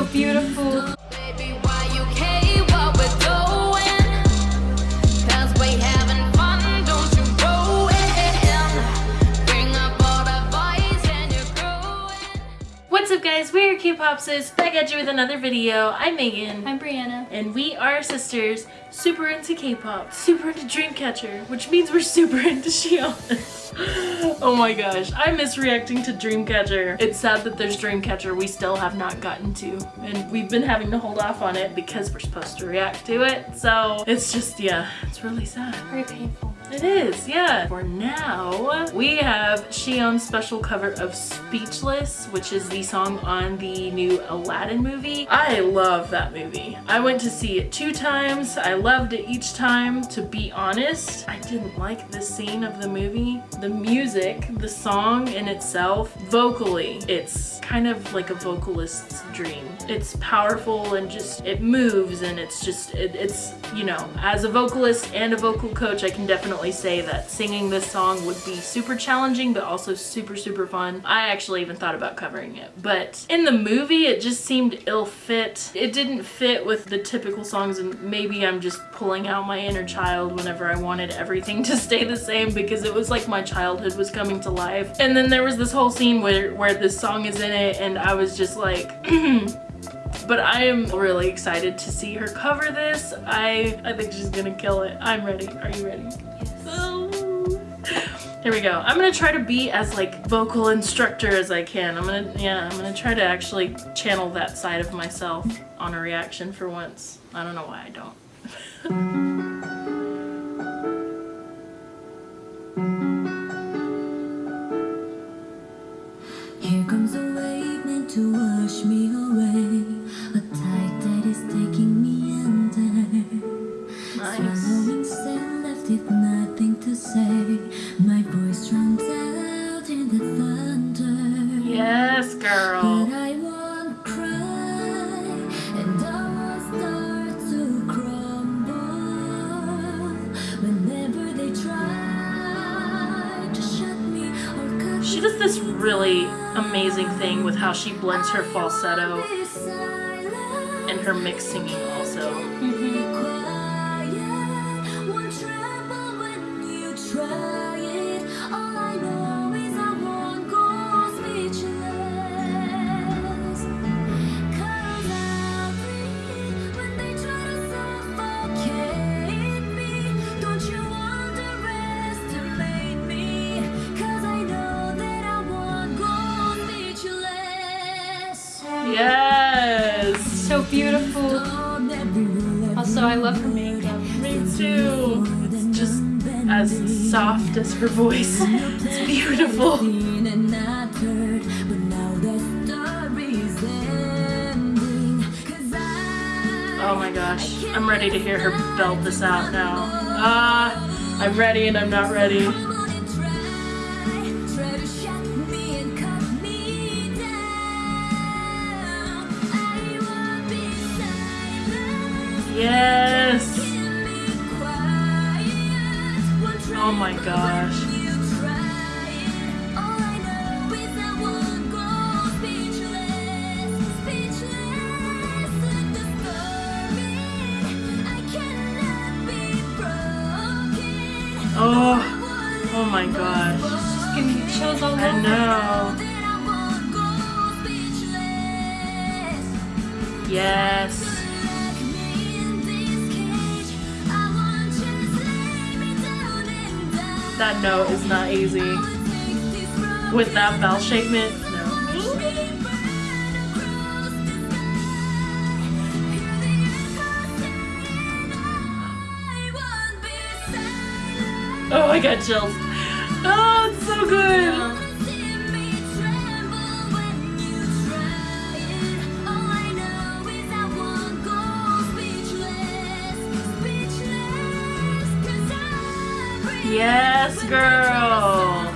So beautiful. Guys, we're K-Popsis, back at you with another video. I'm Megan. I'm Brianna. And we are sisters, super into K-pop, super into Dreamcatcher, which means we're super into Siyeon. oh my gosh, I miss reacting to Dreamcatcher. It's sad that there's Dreamcatcher we still have not gotten to, and we've been having to hold off on it because we're supposed to react to it, so it's just, yeah, it's really sad. Very painful. It is, yeah. For now, we have Siyeon's special cover of Speechless, which is the song on the new Aladdin movie. I love that movie. I went to see it two times. I loved it each time. To be honest, I didn't like the scene of the movie. The music, the song in itself, vocally, it's kind of like a vocalist's dream. It's powerful and just, it moves and it's just, it, it's, you know, as a vocalist and a vocal coach, I can definitely say that singing this song would be super challenging but also super super fun. I actually even thought about covering it but in the movie it just seemed ill fit. It didn't fit with the typical songs and maybe I'm just pulling out my inner child whenever I wanted everything to stay the same because it was like my childhood was coming to life. And then there was this whole scene where, where this song is in it and I was just like but I am really excited to see her cover this. I, I think she's gonna kill it. I'm ready. Are you ready? Yes. Oh. Here we go. I'm gonna try to be as like vocal instructor as I can. I'm gonna, yeah, I'm gonna try to actually channel that side of myself on a reaction for once. I don't know why I don't. My voice drowns out in the thunder Yes, girl. But I won't cry And I won't start to crumble Whenever they try to shut me or cut She does this really amazing thing with how she blends her falsetto and her mixed singing also. Love her makeup. Me too. It's just as soft as her voice. It's beautiful. Oh my gosh. I'm ready to hear her belt this out now. Ah, I'm ready and I'm not ready. Gosh. Oh, oh my gosh. Just giving me chills all I know. Yes. That note is not easy. With that bell shapement, no. Oh, I got chills. Oh, it's so good. Yes, girl.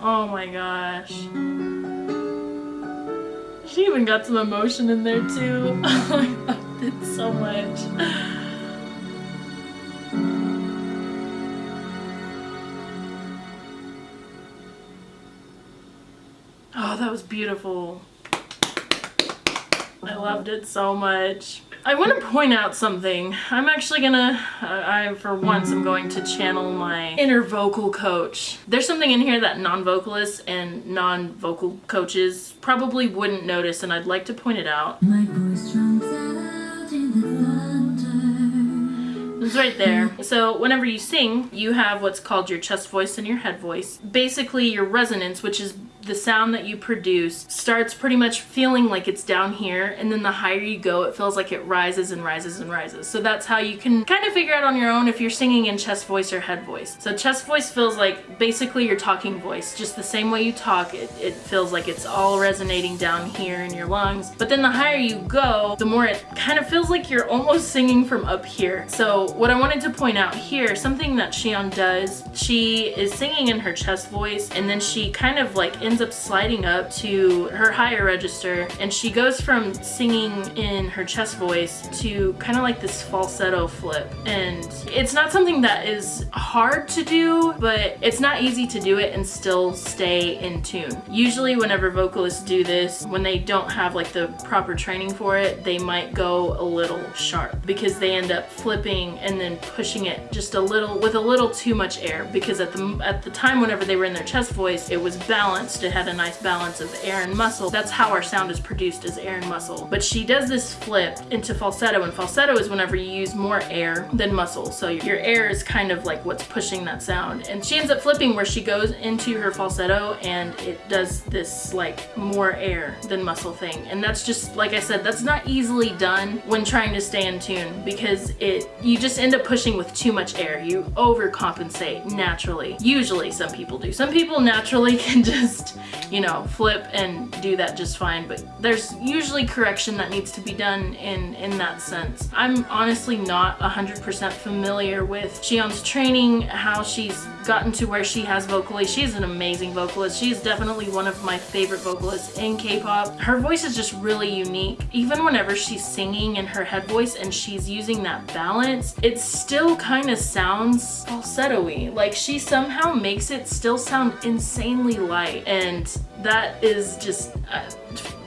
Oh my gosh. She even got some emotion in there too. Oh, I loved it so much. Oh, that was beautiful. I loved it so much. I want to point out something. I'm actually gonna, uh, I for once I'm going to channel my inner vocal coach. There's something in here that non-vocalists and non-vocal coaches probably wouldn't notice and I'd like to point it out. My voice drowns out in the. It's right there. So whenever you sing, you have what's called your chest voice and your head voice. Basically your resonance, which is the sound that you produce starts pretty much feeling like it's down here and then the higher you go it feels like it rises and rises and rises. So that's how you can kind of figure out on your own if you're singing in chest voice or head voice. So chest voice feels like basically your talking voice just the same way you talk it, it feels like it's all resonating down here in your lungs. But then the higher you go the more it kind of feels like you're almost singing from up here. So what I wanted to point out here something that Siyeon does she is singing in her chest voice and then she kind of like ends up sliding up to her higher register and she goes from singing in her chest voice to kind of like this falsetto flip and it's not something that is hard to do but it's not easy to do it and still stay in tune. Usually whenever vocalists do this when they don't have like the proper training for it they might go a little sharp because they end up flipping and then pushing it just a little with a little too much air because at the at the time whenever they were in their chest voice it was balanced it had a nice balance of air and muscle. That's how our sound is produced as air and muscle. But she does this flip into falsetto and falsetto is whenever you use more air than muscle. So your air is kind of like what's pushing that sound. And she ends up flipping where she goes into her falsetto and it does this like more air than muscle thing. And that's just like I said that's not easily done when trying to stay in tune because it you just end up pushing with too much air. You overcompensate naturally. Usually some people do. Some people naturally can just you know flip and do that just fine. But there's usually correction that needs to be done in in that sense. I'm honestly not 100% familiar with Siyeon's training how she's gotten to where she has vocally. She's an amazing vocalist. She's definitely one of my favorite vocalists in K-pop. Her voice is just really unique. Even whenever she's singing in her head voice and she's using that balance it still kind of sounds falsetto-y. Like she somehow makes it still sound insanely light. And that is just uh,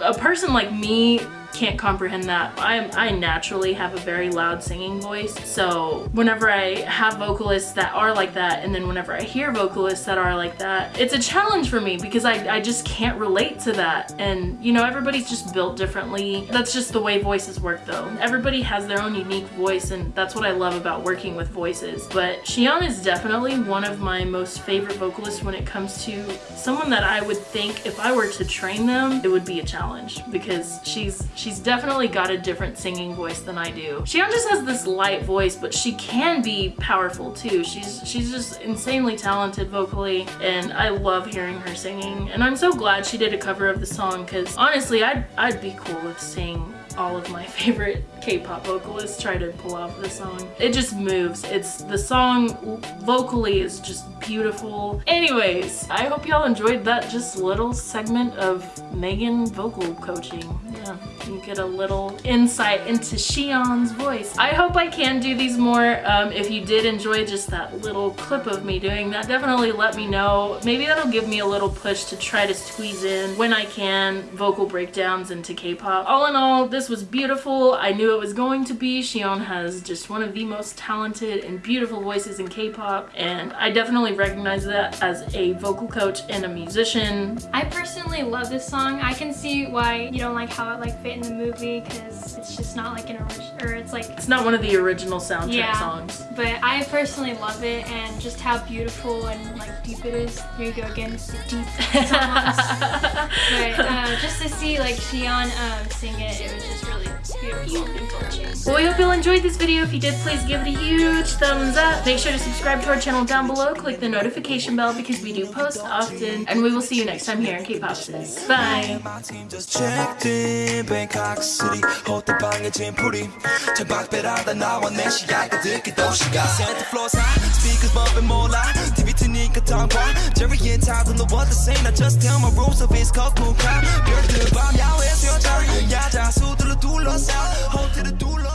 a person like me can't comprehend that. I, I naturally have a very loud singing voice so whenever I have vocalists that are like that and then whenever I hear vocalists that are like that it's a challenge for me because I, I just can't relate to that and you know everybody's just built differently. That's just the way voices work though. Everybody has their own unique voice and that's what I love about working with voices but Siyeon is definitely one of my most favorite vocalists when it comes to someone that I would think if I were to train them it would be a challenge because she's she's definitely got a different singing voice than I do. Siyeon just has this light voice, but she can be powerful too. She's she's just insanely talented vocally, and I love hearing her singing. And I'm so glad she did a cover of the song, because honestly, I'd, I'd be cool with seeing all of my favorite K-pop vocalists try to pull off the song. It just moves. It's the song vocally is just beautiful. Anyways, I hope y'all enjoyed that just little segment of Megan vocal coaching. Yeah, you get a little insight into Siyeon's voice. I hope I can do these more. Um, if you did enjoy just that little clip of me doing that, definitely let me know. Maybe that'll give me a little push to try to squeeze in when I can vocal breakdowns into K-pop. All in all, this was beautiful. I knew it was going to be. Siyeon has just one of the most talented and beautiful voices in K-pop and I definitely recognize that as a vocal coach and a musician. I personally love this song. I can see why you don't like how it like fit in the movie because it's just not like an original, or it's like It's not one of the original soundtrack Yeah. songs. But I personally love it and just how beautiful and like deep it is. Here you go again, deep songs. But uh, just to see like Siyeon um, sing it, it was just really beautiful and touching. Well, we hope you all enjoyed this video. If you did, please give it a huge thumbs up. Make sure to subscribe to our channel down below. Click the notification bell because we do post often. And we will see you next time here in K-Popsis. Bye! need a tong kwa Jerry and don't the what to same. I just tell my rules of his cock moon crowd Girl, goodbye, meow, it's your turn. 야자 수들로 둘러싸 호텔을 둘러